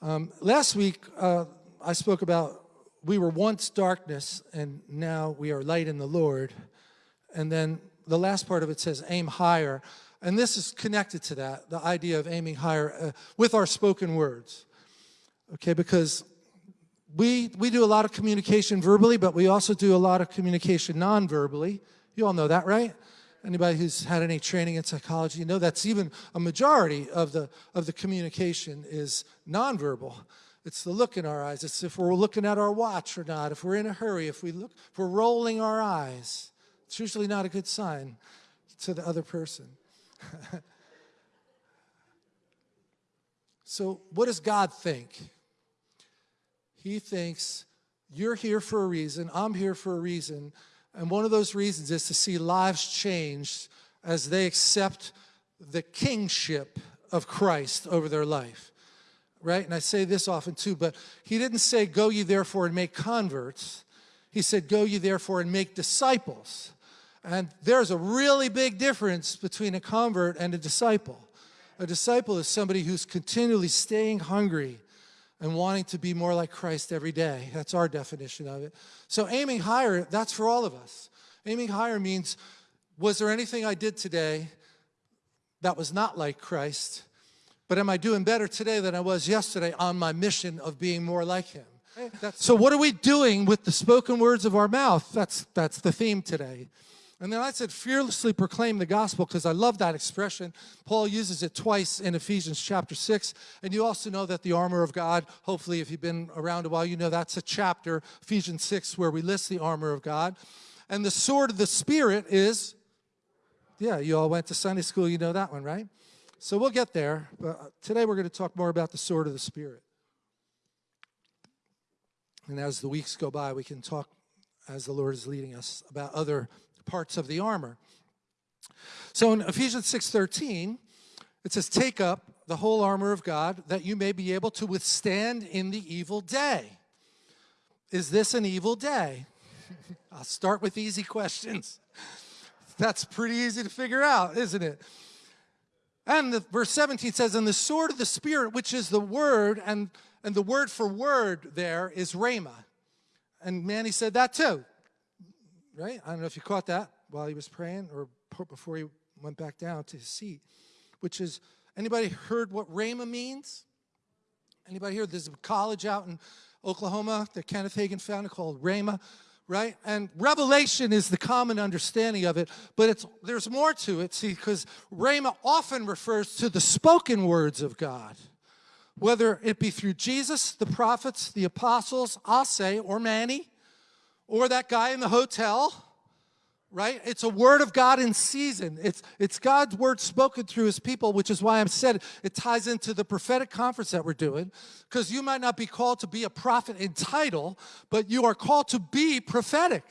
Um, last week, uh, I spoke about we were once darkness and now we are light in the Lord. And then the last part of it says aim higher. And this is connected to that, the idea of aiming higher uh, with our spoken words. Okay, because we, we do a lot of communication verbally, but we also do a lot of communication non-verbally. You all know that, right? Anybody who's had any training in psychology, you know that's even a majority of the, of the communication is nonverbal. It's the look in our eyes. It's if we're looking at our watch or not, if we're in a hurry, if, we look, if we're rolling our eyes. It's usually not a good sign to the other person. so what does God think? He thinks you're here for a reason, I'm here for a reason, and one of those reasons is to see lives changed as they accept the kingship of Christ over their life. Right? And I say this often too, but he didn't say, go ye therefore and make converts. He said, go ye therefore and make disciples. And there's a really big difference between a convert and a disciple. A disciple is somebody who's continually staying hungry and wanting to be more like Christ every day. That's our definition of it. So aiming higher, that's for all of us. Aiming higher means, was there anything I did today that was not like Christ? But am I doing better today than I was yesterday on my mission of being more like him? so what are we doing with the spoken words of our mouth? That's, that's the theme today. And then I said, fearlessly proclaim the gospel, because I love that expression. Paul uses it twice in Ephesians chapter 6. And you also know that the armor of God, hopefully if you've been around a while, you know that's a chapter, Ephesians 6, where we list the armor of God. And the sword of the Spirit is, yeah, you all went to Sunday school, you know that one, right? So we'll get there. But today we're going to talk more about the sword of the Spirit. And as the weeks go by, we can talk as the Lord is leading us about other parts of the armor. So in Ephesians 6.13, it says, take up the whole armor of God that you may be able to withstand in the evil day. Is this an evil day? I'll start with easy questions. That's pretty easy to figure out, isn't it? And the, verse 17 says, and the sword of the Spirit, which is the word, and, and the word for word there is rhema. And Manny said that too right? I don't know if you caught that while he was praying or before he went back down to his seat, which is, anybody heard what Rhema means? Anybody here? There's a college out in Oklahoma that Kenneth Hagin founded called Rhema, right? And revelation is the common understanding of it, but it's there's more to it, see, because Rhema often refers to the spoken words of God, whether it be through Jesus, the prophets, the apostles, I'll say, or Manny, or that guy in the hotel, right? It's a word of God in season. It's, it's God's word spoken through his people, which is why I'm said it ties into the prophetic conference that we're doing, because you might not be called to be a prophet in title, but you are called to be prophetic.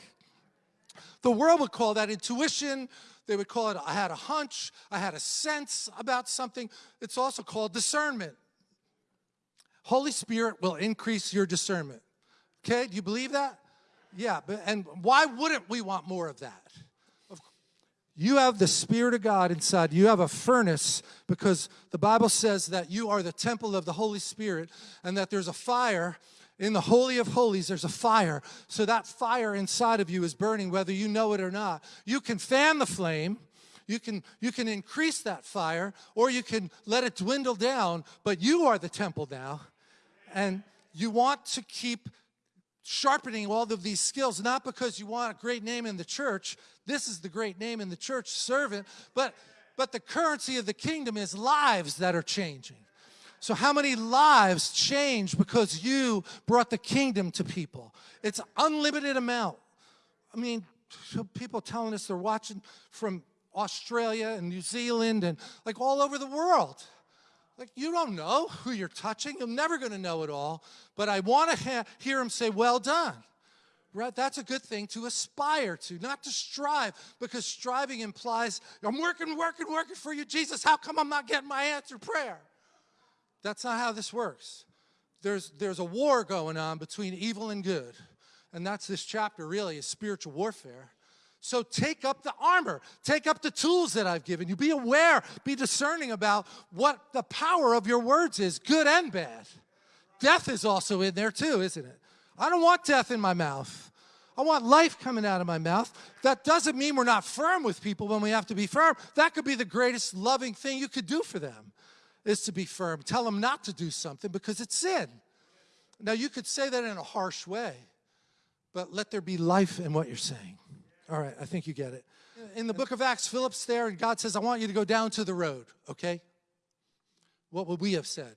The world would call that intuition. They would call it, I had a hunch, I had a sense about something. It's also called discernment. Holy Spirit will increase your discernment. Okay, do you believe that? Yeah, but, and why wouldn't we want more of that? You have the Spirit of God inside. You have a furnace because the Bible says that you are the temple of the Holy Spirit and that there's a fire in the Holy of Holies, there's a fire. So that fire inside of you is burning whether you know it or not. You can fan the flame, you can, you can increase that fire, or you can let it dwindle down, but you are the temple now. And you want to keep sharpening all of these skills, not because you want a great name in the church. This is the great name in the church, servant. But, but the currency of the kingdom is lives that are changing. So how many lives change because you brought the kingdom to people? It's unlimited amount. I mean, people telling us they're watching from Australia and New Zealand and like all over the world. Like, you don't know who you're touching. You're never going to know it all. But I want to hear him say, well done. Right? That's a good thing to aspire to, not to strive, because striving implies, I'm working, working, working for you, Jesus. How come I'm not getting my answered prayer? That's not how this works. There's, there's a war going on between evil and good. And that's this chapter, really, is spiritual warfare. So take up the armor, take up the tools that I've given you. Be aware, be discerning about what the power of your words is, good and bad. death is also in there too, isn't it? I don't want death in my mouth. I want life coming out of my mouth. That doesn't mean we're not firm with people when we have to be firm. That could be the greatest loving thing you could do for them, is to be firm. Tell them not to do something because it's sin. Now, you could say that in a harsh way, but let there be life in what you're saying. All right, I think you get it. In the book of Acts, Philip's there, and God says, I want you to go down to the road, okay? What would we have said?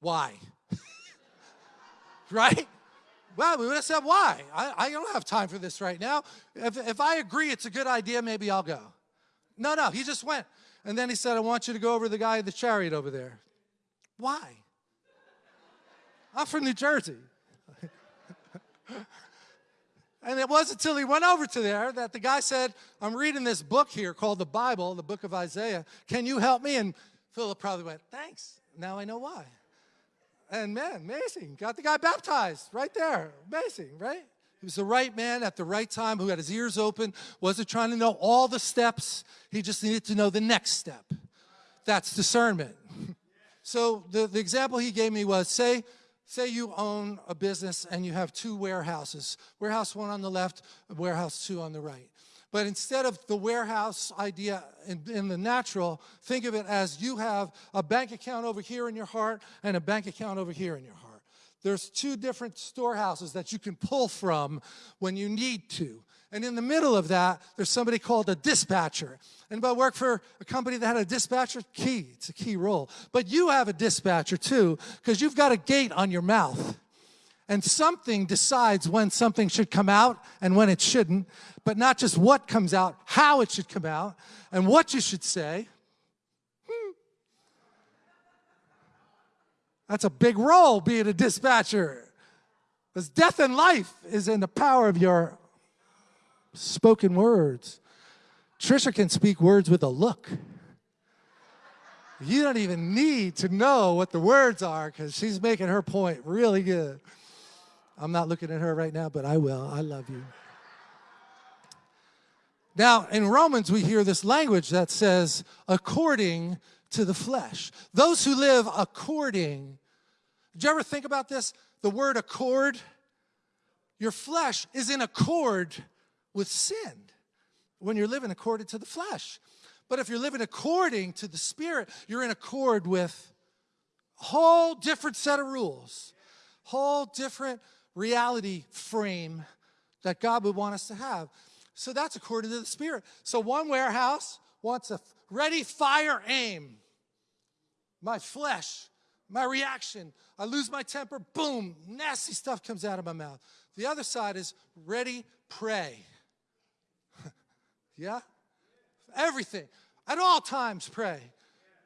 Why? right? Well, we would have said, why? I, I don't have time for this right now. If, if I agree it's a good idea, maybe I'll go. No, no, he just went. And then he said, I want you to go over the guy in the chariot over there. Why? I'm from New Jersey. and it wasn't until he went over to there that the guy said, I'm reading this book here called the Bible, the book of Isaiah. Can you help me? And Philip probably went, thanks. Now I know why. And man, amazing. Got the guy baptized right there. Amazing, right? He was the right man at the right time who had his ears open, wasn't trying to know all the steps. He just needed to know the next step. That's discernment. so the, the example he gave me was say, say you own a business and you have two warehouses, warehouse one on the left, warehouse two on the right. But instead of the warehouse idea in, in, the natural, think of it as you have a bank account over here in your heart and a bank account over here in your heart. There's two different storehouses that you can pull from when you need to. And in the middle of that, there's somebody called a dispatcher. Anybody work for a company that had a dispatcher? Key, it's a key role. But you have a dispatcher too, because you've got a gate on your mouth. And something decides when something should come out and when it shouldn't, but not just what comes out, how it should come out, and what you should say. Hmm. That's a big role, being a dispatcher. Because death and life is in the power of your spoken words. Trisha can speak words with a look. You don't even need to know what the words are because she's making her point really good. I'm not looking at her right now, but I will. I love you. Now, in Romans, we hear this language that says, according to the flesh. Those who live according. Did you ever think about this? The word accord. Your flesh is in accord with sin when you're living according to the flesh. But if you're living according to the Spirit, you're in accord with a whole different set of rules, whole different reality frame that God would want us to have. So that's according to the Spirit. So one warehouse wants a ready, fire, aim. My flesh, my reaction, I lose my temper, boom, nasty stuff comes out of my mouth. The other side is ready, pray. Yeah? Everything. At all times, pray.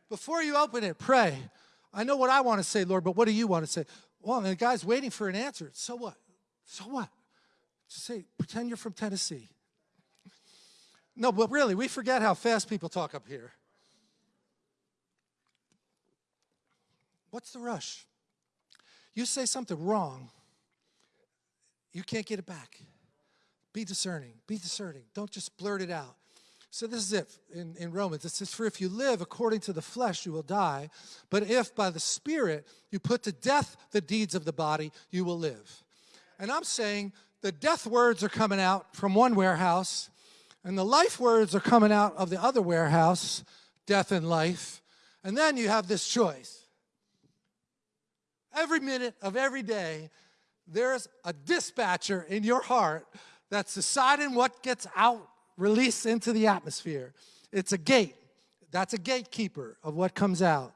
Before you open it, pray. I know what I want to say, Lord, but what do you want to say? Well, the guy's waiting for an answer. So what? So what? Just say, pretend you're from Tennessee. No, but really, we forget how fast people talk up here. What's the rush? You say something wrong, you can't get it back. Be discerning. Be discerning. Don't just blurt it out. So this is it in, in Romans. It says, For if you live according to the flesh, you will die. But if by the Spirit you put to death the deeds of the body, you will live. And I'm saying the death words are coming out from one warehouse, and the life words are coming out of the other warehouse, death and life. And then you have this choice. Every minute of every day, there's a dispatcher in your heart that's deciding what gets out released into the atmosphere. It's a gate. That's a gatekeeper of what comes out.